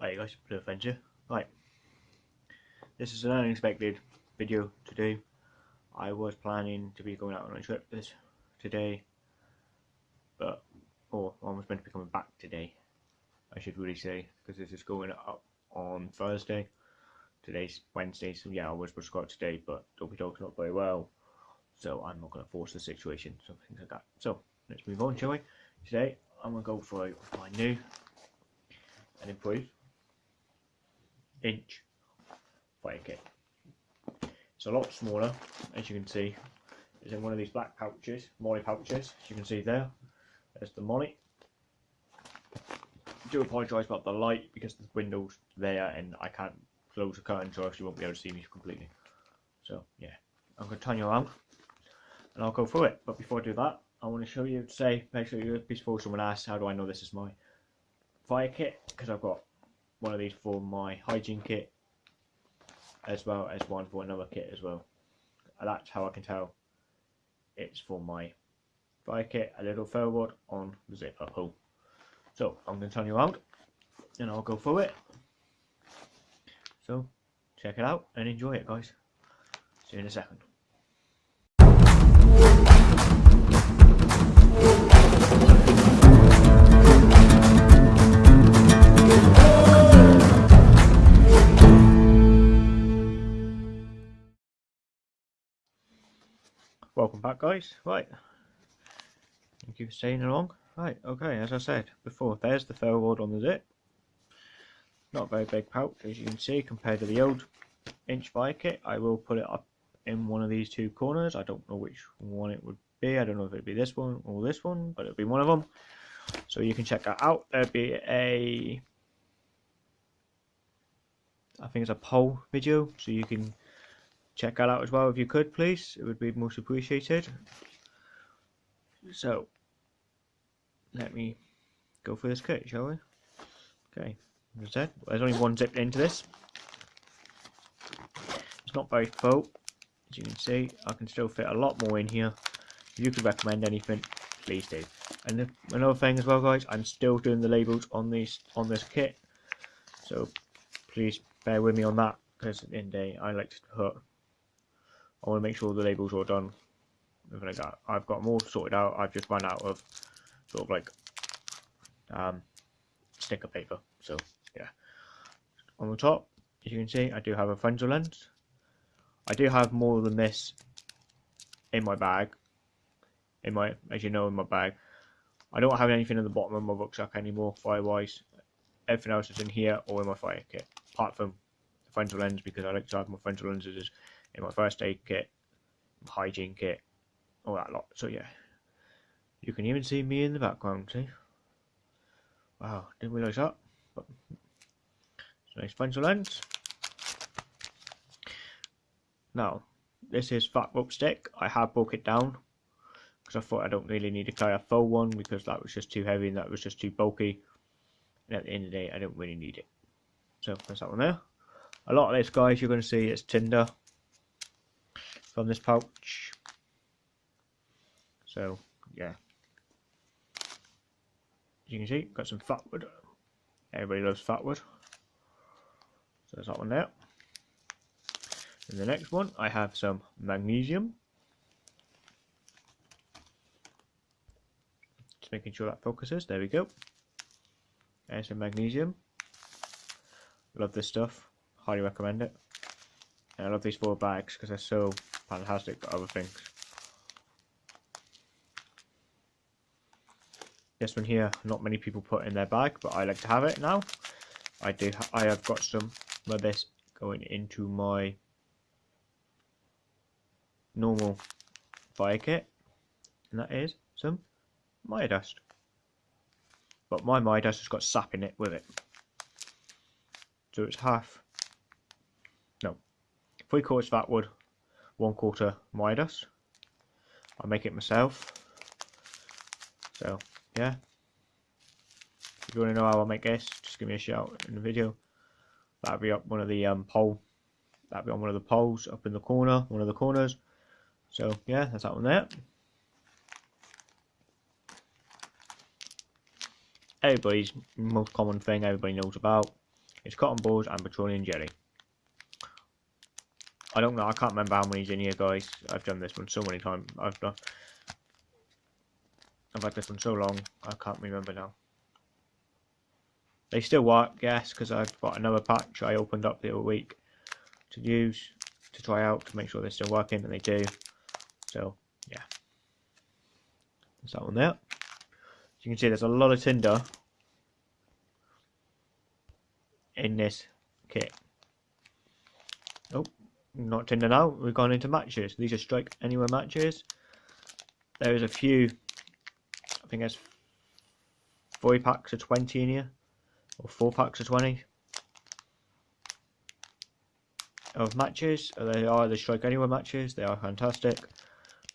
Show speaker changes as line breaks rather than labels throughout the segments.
Alright guys, Blue. Right. This is an unexpected video today. I was planning to be going out on a trip this today. But or I was meant to be coming back today. I should really say, because this is going up on Thursday. Today's Wednesday, so yeah, I was supposed to go out today, but Dopey Dog's not very well. So I'm not gonna force the situation, so things like that. So let's move on, shall we? Today I'm gonna go for my new and improved inch fire kit. It's a lot smaller, as you can see. It's in one of these black pouches, MOLLE pouches, as you can see there. There's the MOLLE. I do apologise about the light because the window's there and I can't close the curtain so you won't be able to see me completely. So yeah, I'm going to turn you around and I'll go through it. But before I do that, I want to show you, say, make sure you before someone asks, how do I know this is my fire kit? Because I've got one of these for my hygiene kit as well as one for another kit as well. And that's how I can tell it's for my fire kit, a little ferro on the zipper hole. So I'm going to turn you around and I'll go through it. So check it out and enjoy it guys. See you in a second. Welcome back guys. Right. Thank you for staying along. Right, okay, as I said before, there's the ferro rod on the zip. Not a very big pouch as you can see compared to the old inch fire kit. I will put it up in one of these two corners. I don't know which one it would be. I don't know if it'd be this one or this one, but it'll be one of them. So you can check that out. There'll be a I think it's a poll video, so you can check that out as well if you could please. It would be most appreciated. So let me go for this kit shall we? Okay as I said there's only one zip into this. It's not very full as you can see. I can still fit a lot more in here. If you could recommend anything please do. And another thing as well guys I'm still doing the labels on these on this kit. So please bear with me on that because in the day I like to put I want to make sure the labels are done. Like that. I've got more sorted out. I've just run out of sort of like um, sticker paper. So yeah. On the top, as you can see, I do have a Fresnel lens. I do have more than this in my bag. In my, as you know, in my bag. I don't have anything in the bottom of my rucksack anymore, fire-wise. Everything else is in here or in my fire kit, apart from the Fresnel lens because I like to have my Fresnel lenses in my first aid kit, hygiene kit, all that lot. So yeah, you can even see me in the background. See? Wow, didn't realise that. But nice Fresnel lens. Now, this is fat rope stick. I have broke it down because I thought I don't really need to carry a full one because that was just too heavy and that was just too bulky. And at the end of the day, I don't really need it. So that's that one there. A lot of this, guys, you're going to see it's tinder from this pouch. So, yeah. As you can see, got some fat wood. Everybody loves fat wood. So there's that one there. And the next one, I have some magnesium. Just making sure that focuses. There we go. There's some magnesium. Love this stuff. Highly recommend it. And I love these four bags because they're so fantastic other things. This one here, not many people put in their bag, but I like to have it now. I do. I have got some of this going into my normal fire kit, and that is some Maya Dust. But my Maya Dust has got sap in it with it, so it's half. No, three quarters fat wood, one quarter Midas. I make it myself. So yeah. If you want to know how I make this, just give me a shout in the video. That'll be up one of the um pole. That'll be on one of the poles up in the corner, one of the corners. So yeah, that's that one there. Everybody's most common thing everybody knows about It's cotton balls and petroleum jelly. I don't know. I can't remember how many's in here, guys. I've done this one so many times. I've done. I've had this one so long. I can't remember now. They still work, yes, because I've got another patch I opened up the other week to use to try out to make sure they're still working, and they do. So yeah, there's that one there. As you can see, there's a lot of tinder in this kit. Oh, not tinder now. We've gone into matches. These are strike anywhere matches. There is a few. I think there's four packs of 20 in here, or four packs of 20 of matches. Uh, they are the strike anywhere matches. They are fantastic.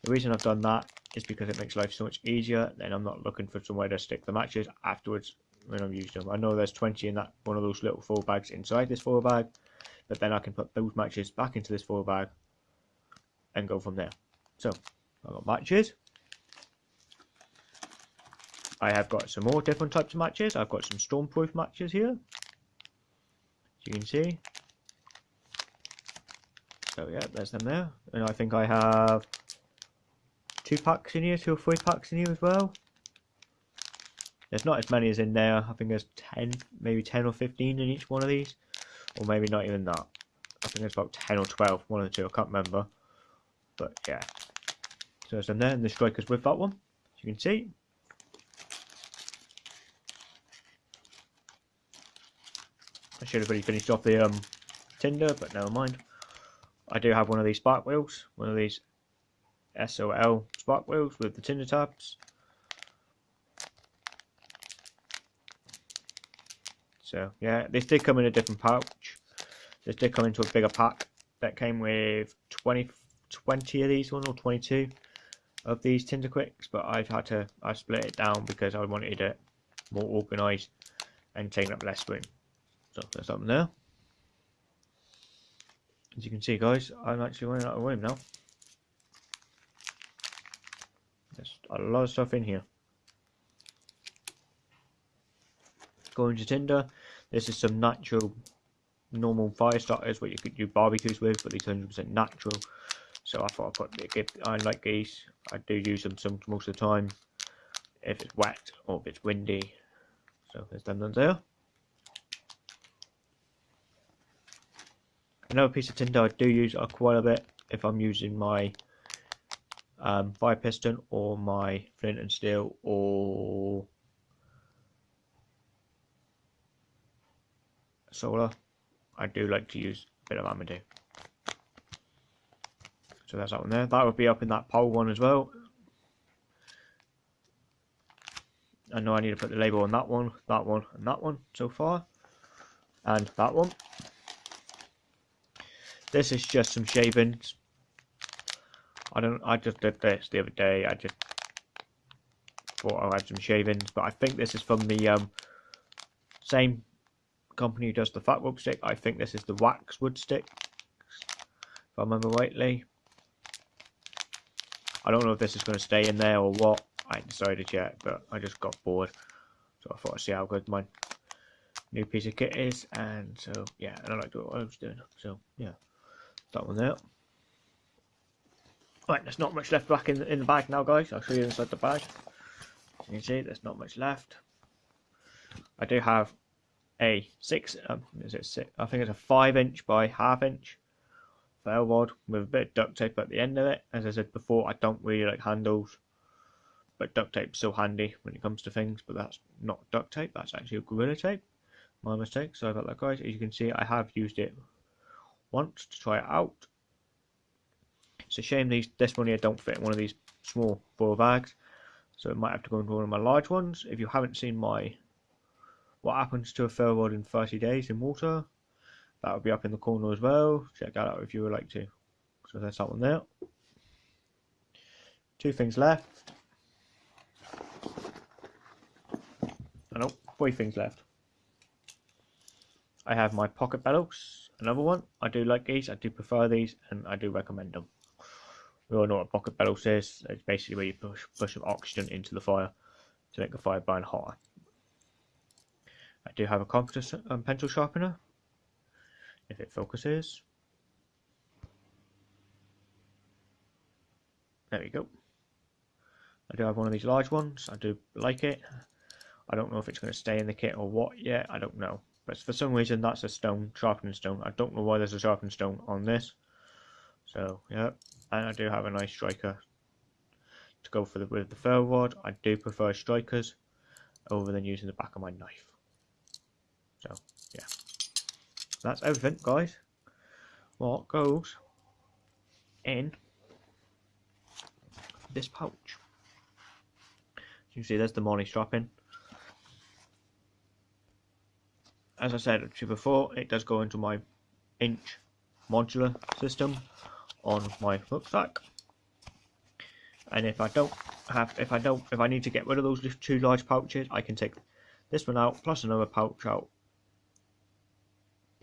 The reason I've done that is because it makes life so much easier. Then I'm not looking for somewhere to stick the matches afterwards when I've used them. I know there's 20 in that one of those little four bags inside this four bag, but then I can put those matches back into this four bag and go from there. So I've got matches. I have got some more different types of matches. I've got some stormproof matches here. As you can see. So yeah, there's them there. And I think I have two packs in here, two or three packs in here as well. There's not as many as in there. I think there's 10, maybe 10 or 15 in each one of these. Or maybe not even that. I think there's about 10 or 12, one of the two, I can't remember. But yeah. So there's them there, and the strikers with that one, as you can see. I should have really finished off the um, tinder, but never mind. I do have one of these spark wheels, one of these SOL spark wheels with the tinder tabs. So yeah, this did come in a different pouch. This did come into a bigger pack that came with 20, 20 of these one or 22 of these Tinder Quicks, but I've had to I split it down because I wanted it more organised and taking up less room. So there's something there. As you can see guys, I'm actually running out of room now. There's a lot of stuff in here. Going to tinder, this is some natural normal fire starters what you could do barbecues with, but these 100% natural. So I thought I'd put a gift. I like these. I do use them some most of the time if it's wet or if it's windy. So there's them ones there. Another piece of tinder I do use quite a bit if I'm using my um, fire piston or my flint and steel or solar. I do like to use a bit of Amadou. So that's that one there. That would be up in that pole one as well. I know I need to put the label on that one, that one, and that one so far. And that one. This is just some shavings. I don't. I just did this the other day. I just thought I had some shavings, but I think this is from the um, same company who does the fat rope stick. I think this is the wax wood stick, if I remember rightly. I don't know if this is going to stay in there or what. I ain't decided yet, but I just got bored, so I thought I'd see how good my new piece of kit is. And so yeah, and I like what I was doing. So yeah that one there. Right, there's not much left back in the, in the bag now, guys. I'll show you inside the bag. As you can see, there's not much left. I do have a six, um, six? I think it's a five inch by half inch ferro rod with a bit of duct tape at the end of it. As I said before, I don't really like handles, but duct tape's so handy when it comes to things. But that's not duct tape, that's actually a Gorilla Tape. My mistake, sorry about that, guys. As you can see, I have used it once to try it out. It's a shame these this one here don't fit in one of these small foil bags, so it might have to go into one of my large ones. If you haven't seen my what happens to a ferro rod in 30 days in water, that will be up in the corner as well. Check that out if you would like to. So there's that one there. Two things left. Oh, I know, three things left. I have my pocket bellows another one. I do like these, I do prefer these, and I do recommend them. We all know what pocket bellows is. It's basically where you push, push some oxygen into the fire to make the fire burn hotter. I do have a compass um, pencil sharpener. If it focuses. There we go. I do have one of these large ones. I do like it. I don't know if it's going to stay in the kit or what yet. I don't know. But for some reason, that's a stone, sharpening stone. I don't know why there's a sharpening stone on this. So, yeah. And I do have a nice striker to go for the with the ferro rod. I do prefer strikers over than using the back of my knife. Yeah. That's everything, guys. What goes in this pouch? You see, there's the money strapping. As I said to you before, it does go into my inch modular system on my rucksack. And if I don't have, if I don't, if I need to get rid of those two large pouches, I can take this one out plus another pouch out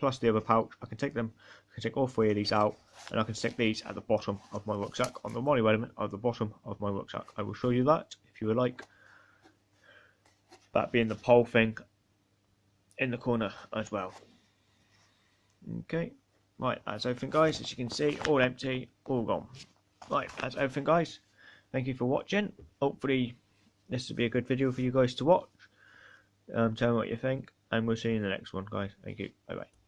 plus the other pouch. I can take them, I can take all three of these out, and I can stick these at the bottom of my rucksack, on the MOLLE element at the bottom of my rucksack. I will show you that if you would like. That being the pole thing in the corner as well. Okay, right, that's everything guys, as you can see, all empty, all gone. Right, that's everything guys. Thank you for watching. Hopefully this will be a good video for you guys to watch. Um, tell me what you think, and we'll see you in the next one guys. Thank you, bye bye.